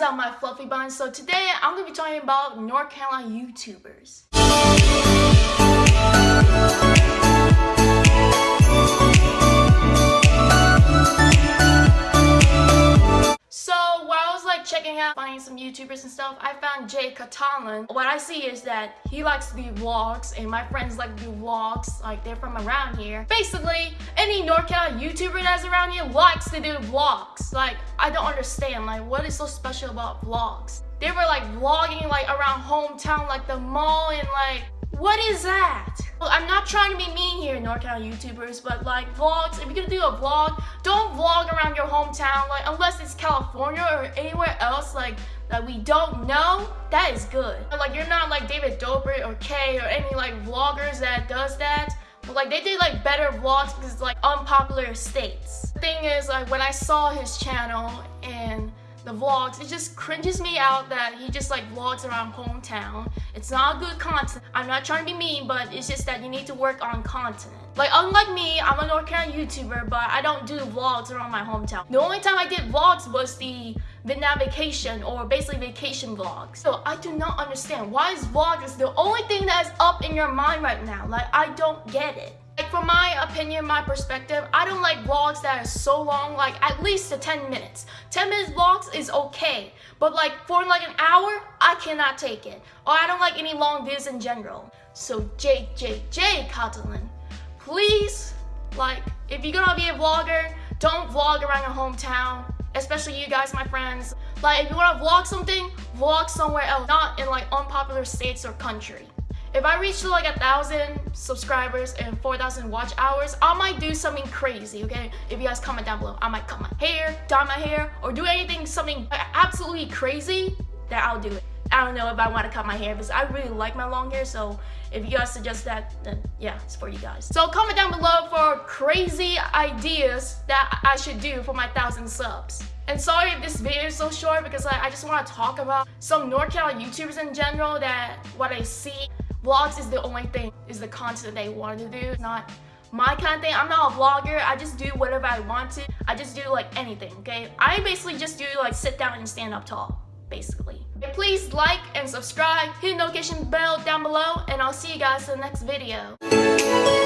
is my fluffy buns? So today I'm gonna be talking about North Carolina YouTubers. Out, finding some YouTubers and stuff, I found Jay Catalan. What I see is that he likes to do vlogs and my friends like to do vlogs, like they're from around here. Basically, any Carolina YouTuber that's around here likes to do vlogs. Like, I don't understand, like what is so special about vlogs? They were like vlogging like around hometown, like the mall and like, what is that? Trying to be mean here, North Carolina YouTubers, but like vlogs, if you're gonna do a vlog, don't vlog around your hometown, like unless it's California or anywhere else like that we don't know, that is good. Like you're not like David Dobrik or Kay or any like vloggers that does that. But like they did like better vlogs because it's like unpopular states. The thing is like when I saw his channel and the vlogs, it just cringes me out that he just like vlogs around hometown. It's not good content. I'm not trying to be mean, but it's just that you need to work on content. Like unlike me, I'm a North Carolina YouTuber, but I don't do vlogs around my hometown. The only time I did vlogs was the Vietnam vacation or basically vacation vlogs. So I do not understand why is vlogs the only thing that is up in your mind right now. Like I don't get it. Like from my opinion, my perspective, I don't like vlogs that are so long, like at least the 10 minutes. 10 minutes vlogs is okay, but like for like an hour, I cannot take it. Or I don't like any long videos in general. So JJJ Catalan, please, like if you're gonna be a vlogger, don't vlog around your hometown, especially you guys, my friends. Like if you wanna vlog something, vlog somewhere else, not in like unpopular states or country. If I reach like a thousand subscribers and 4,000 watch hours, I might do something crazy, okay? If you guys comment down below, I might cut my hair, dye my hair, or do anything, something absolutely crazy, that I'll do it. I don't know if I want to cut my hair because I really like my long hair, so if you guys suggest that, then yeah, it's for you guys. So comment down below for crazy ideas that I should do for my thousand subs. And sorry if this video is so short because like, I just want to talk about some North Carolina YouTubers in general that what I see vlogs is the only thing, is the content they want to do. Not my kind of thing. I'm not a vlogger. I just do whatever I want to. I just do like anything, okay? I basically just do like sit down and stand up tall, basically. And please like and subscribe, hit the notification bell down below, and I'll see you guys in the next video.